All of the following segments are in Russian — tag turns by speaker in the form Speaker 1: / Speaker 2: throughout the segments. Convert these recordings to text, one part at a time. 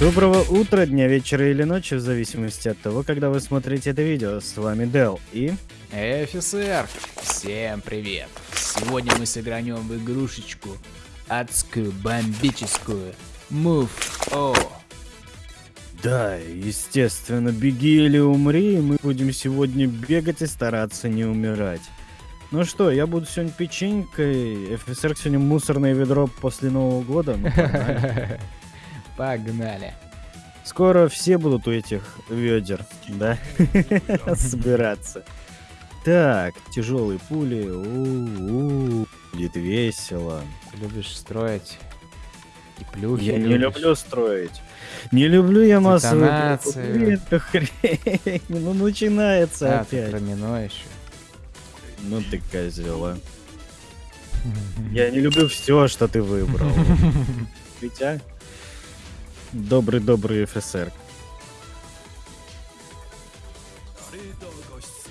Speaker 1: Доброго утра, дня, вечера или ночи, в зависимости от того, когда вы смотрите это видео. С вами Дел и...
Speaker 2: Офицер! Всем привет! Сегодня мы сыграем в игрушечку адскую, бомбическую Move О.
Speaker 1: Да, естественно, беги или умри, и мы будем сегодня бегать и стараться не умирать. Ну что, я буду сегодня печенькой, офицер сегодня мусорное ведро после Нового года. Ну, погнали. Скоро все будут у этих ведер, да, собираться. Так, тяжелые пули, у-у, будет весело.
Speaker 2: Ты любишь строить и плюхи
Speaker 1: Я не люблю строить. Не люблю я массовые это хрень. Ну начинается
Speaker 2: А, ты
Speaker 1: опять.
Speaker 2: про мино еще.
Speaker 1: Ну ты козела. Я не люблю все, что ты выбрал. Витя? Добрый-добрый ФСР.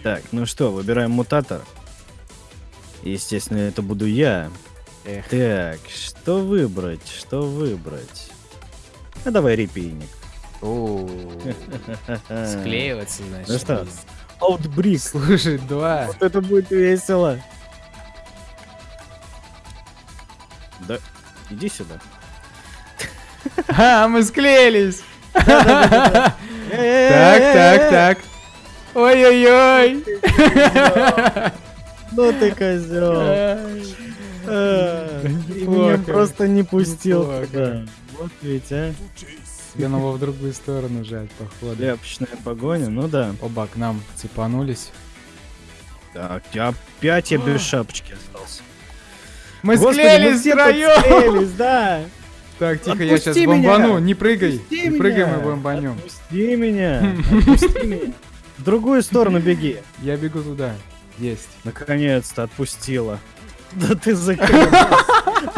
Speaker 1: Так, ну что, выбираем мутатор. Естественно, это буду я.
Speaker 2: Эх,
Speaker 1: Так, что выбрать? Что выбрать? А давай репейник.
Speaker 2: склеиваться, значит.
Speaker 1: Ну что? Аутбрик.
Speaker 2: Слушай, два.
Speaker 1: Вот это будет весело. Да, иди сюда.
Speaker 2: А, мы склеились!
Speaker 1: Так,
Speaker 2: Так, так. Ой-ой-ой!
Speaker 1: Ну ты козел. А, И меня просто не пустил
Speaker 2: Неплохо.
Speaker 1: туда. Вот ведь, а.
Speaker 2: Тебе надо в другую сторону жать, походу.
Speaker 1: Ляпочная погоня, ну да.
Speaker 2: Оба к нам цепанулись.
Speaker 1: Так, я опять я без шапочки остался.
Speaker 2: Мы склеились втроем!
Speaker 1: да.
Speaker 2: Так, тихо, я сейчас
Speaker 1: меня!
Speaker 2: бомбану. Не прыгай.
Speaker 1: Отпусти
Speaker 2: Не прыгай,
Speaker 1: меня!
Speaker 2: мы бомбанем.
Speaker 1: Отпусти меня. Отпусти меня. В другую сторону беги.
Speaker 2: Я бегу туда. Есть.
Speaker 1: Наконец-то отпустила. Да ты закрыл.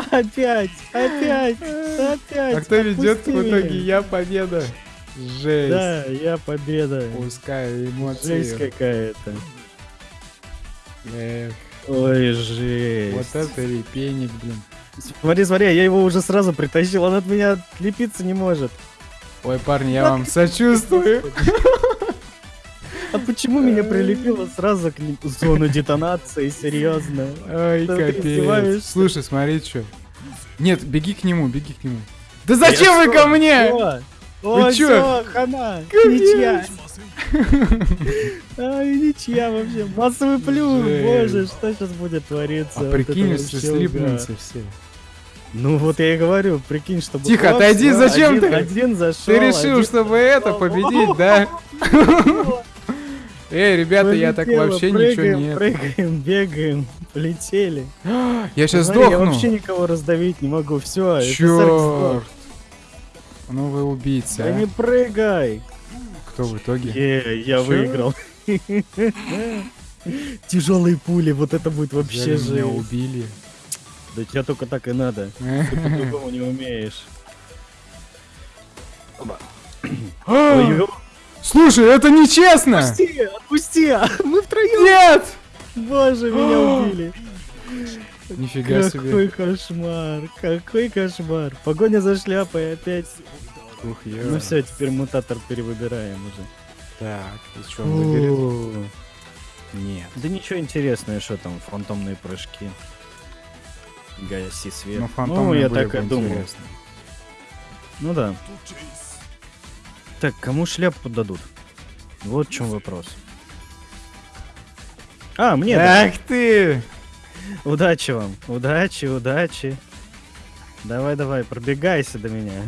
Speaker 1: Опять, опять, опять.
Speaker 2: А кто ведет в итоге? Я победа. Жесть.
Speaker 1: Да, я победа.
Speaker 2: Пускаю эмоции.
Speaker 1: Жесть какая-то.
Speaker 2: Эх,
Speaker 1: Ой, жесть.
Speaker 2: вот это репейник, блин.
Speaker 1: Смотри, смотри, я его уже сразу притащил, он от меня отлепиться не может.
Speaker 2: Ой, парни, я вам сочувствую.
Speaker 1: А почему меня прилепило сразу к зону детонации, серьезно?
Speaker 2: Ой, капец. Слушай, смотри, что. Нет, беги к нему, беги к нему. Да зачем вы ко мне?
Speaker 1: О, О,
Speaker 2: чё?
Speaker 1: всё, хана, ничья. Ай, ничья вообще. Массовый плюс, боже, что сейчас будет твориться?
Speaker 2: А прикинь, если слипнутся все.
Speaker 1: Ну вот я и говорю, прикинь, чтобы...
Speaker 2: Тихо, отойди, зачем
Speaker 1: один-
Speaker 2: ты?
Speaker 1: Один зашел.
Speaker 2: Ты решил,
Speaker 1: один
Speaker 2: чтобы это победить, да? Эй, ребята, я так вообще ничего нет.
Speaker 1: Прыгаем, бегаем, полетели.
Speaker 2: Я сейчас
Speaker 1: Смотри, Я
Speaker 2: сдохну.
Speaker 1: вообще никого раздавить не могу, все.
Speaker 2: Черт. Ну вы убийца.
Speaker 1: Да
Speaker 2: а.
Speaker 1: не прыгай.
Speaker 2: Кто в итоге?
Speaker 1: Я выиграл. Тяжелые пули, вот это будет вообще
Speaker 2: Взяли меня убили.
Speaker 1: Да тебя только так и надо. Ты по-другому не умеешь.
Speaker 2: Слушай, это нечестно!
Speaker 1: Отпусти, отпусти, мы втроем.
Speaker 2: Нет!
Speaker 1: Боже, меня убили.
Speaker 2: Нифига
Speaker 1: Какой
Speaker 2: себе.
Speaker 1: кошмар, какой кошмар. Погоня за шляпой опять.
Speaker 2: Ух, ё.
Speaker 1: Ну все, теперь мутатор перевыбираем уже.
Speaker 2: Так, и что он выберет? Нет.
Speaker 1: Да ничего интересного, что там, фантомные прыжки. Гаси свет.
Speaker 2: Ну,
Speaker 1: ну, я так и думал.
Speaker 2: интересны.
Speaker 1: Ну да. Так, кому шляпу дадут? Вот в чем вопрос. А, мне да.
Speaker 2: Ах ты!
Speaker 1: Удачи вам. Удачи, удачи. Давай, давай, пробегайся до меня.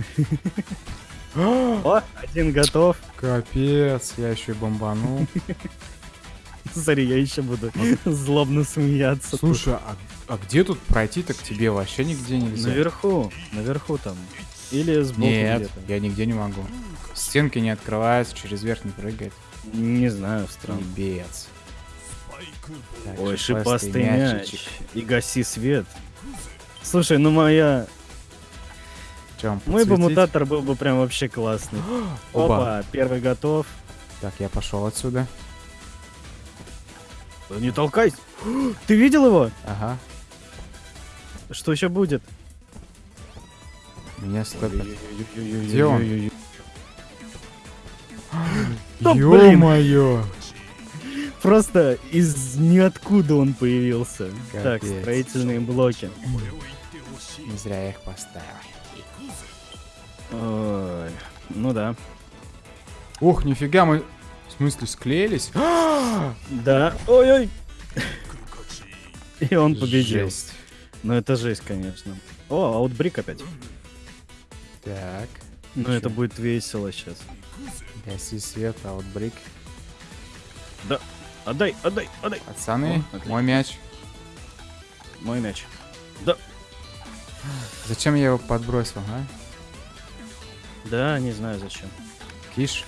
Speaker 1: О, один готов.
Speaker 2: Капец, я еще и бомбанул.
Speaker 1: Смотри, я еще буду злобно смеяться.
Speaker 2: Слушай, а, а где тут пройти-то к тебе вообще нигде нельзя?
Speaker 1: Наверху, наверху там. Или сбоку
Speaker 2: Нет,
Speaker 1: где-то.
Speaker 2: я нигде не могу. Стенки не открываются, через верх не прыгает.
Speaker 1: Не знаю, странно.
Speaker 2: Так,
Speaker 1: Ой,
Speaker 2: шипастый
Speaker 1: мяч. И гаси свет. Слушай, ну моя...
Speaker 2: Вам
Speaker 1: Мой бы мутатор был бы прям вообще классный.
Speaker 2: Оба.
Speaker 1: Опа, первый готов.
Speaker 2: Так, я пошел отсюда.
Speaker 1: Не толкайся. Ты видел его?
Speaker 2: Ага.
Speaker 1: Что еще будет?
Speaker 2: Меня стопят. Где он?
Speaker 1: Да,
Speaker 2: Ё-моё!
Speaker 1: просто из ниоткуда он появился. Так,
Speaker 2: Капец.
Speaker 1: строительные блоки.
Speaker 2: Не зря я их поставил.
Speaker 1: Ой, ну да.
Speaker 2: Ух, нифига, мы... В смысле, склеились?
Speaker 1: Да. Ой-ой. И он победил.
Speaker 2: Жесть.
Speaker 1: Ну это жесть, конечно. О, аутбрик опять.
Speaker 2: Так.
Speaker 1: Ну это будет весело сейчас.
Speaker 2: Гаси свет, аутбрик.
Speaker 1: Отдай, отдай, отдай.
Speaker 2: Пацаны,
Speaker 1: О,
Speaker 2: мой мяч.
Speaker 1: Мой мяч.
Speaker 2: Зачем я его подбросил, а?
Speaker 1: Да, не знаю зачем.
Speaker 2: Киш.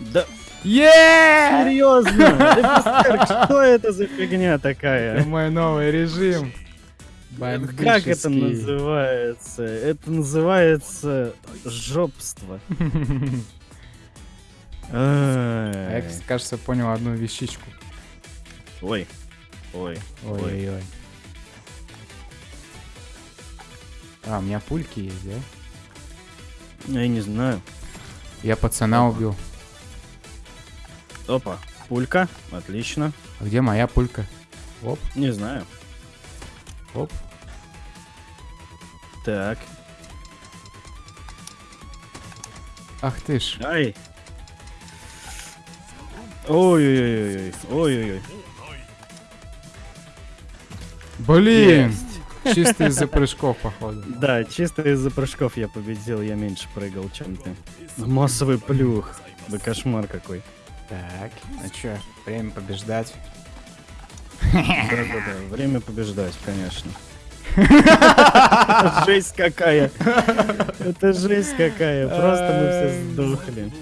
Speaker 1: Да,
Speaker 2: Еее!
Speaker 1: серьезно? Что это за фигня
Speaker 2: Это
Speaker 1: такая?
Speaker 2: мой новый режим.
Speaker 1: Как это называется? Это называется жопство.
Speaker 2: А я, кажется, понял одну вещичку.
Speaker 1: Ой, ой, ой.
Speaker 2: Ой-ой-ой. А, у меня пульки есть, да?
Speaker 1: Я не знаю.
Speaker 2: Я пацана убил.
Speaker 1: Опа, пулька, отлично.
Speaker 2: А где моя пулька? Оп,
Speaker 1: Не знаю.
Speaker 2: оп.
Speaker 1: Так,
Speaker 2: Ах ты ж.
Speaker 1: ай. Ой-ой-ой, ой-ой-ой.
Speaker 2: Блин!
Speaker 1: Есть.
Speaker 2: Чисто из-за прыжков, походу.
Speaker 1: Да, чисто из-за прыжков я победил, я меньше прыгал, чем ты. Массовый плюх. Да кошмар какой.
Speaker 2: Так, ну чё, время побеждать.
Speaker 1: Да-да-да, время побеждать, конечно. Жесть какая. Это жесть какая. Просто мы все сдохли.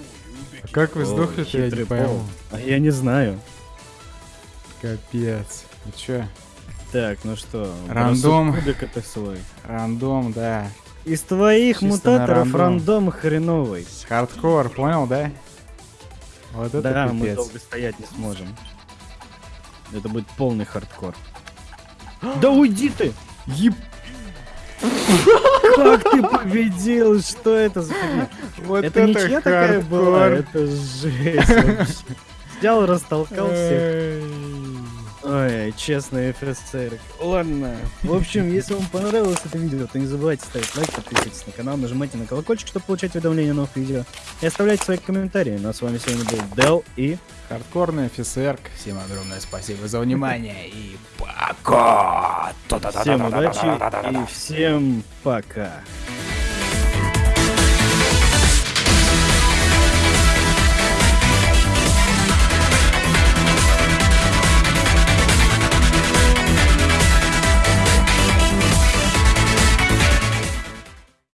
Speaker 2: А как вы
Speaker 1: О,
Speaker 2: сдохли-то, я не пойму.
Speaker 1: А я не знаю.
Speaker 2: Капец. Ну чё,
Speaker 1: Так, ну что,
Speaker 2: Рандом.
Speaker 1: это свой.
Speaker 2: рандом, да.
Speaker 1: Из твоих мутаторов
Speaker 2: рандом.
Speaker 1: рандом хреновый.
Speaker 2: Хардкор, понял, да? Вот это
Speaker 1: Да, мы
Speaker 2: пипец.
Speaker 1: долго стоять не сможем. Это будет полный хардкор. Да уйди ты!
Speaker 2: Еб...
Speaker 1: Как ты победил? Что это за?
Speaker 2: Вот
Speaker 1: это ничья такая была? Это жесть вообще. Взял, растолкал всех. Ой, честный офицер. Ладно. В общем, если вам понравилось это видео, то не забывайте ставить лайк, подписывайтесь на канал, нажимайте на колокольчик, чтобы получать уведомления о новых видео. И оставляйте свои комментарии. Ну а с вами сегодня был Дел и...
Speaker 2: Хардкорный офицер. Всем огромное спасибо за внимание и пока.
Speaker 1: Всем удачи и всем пока.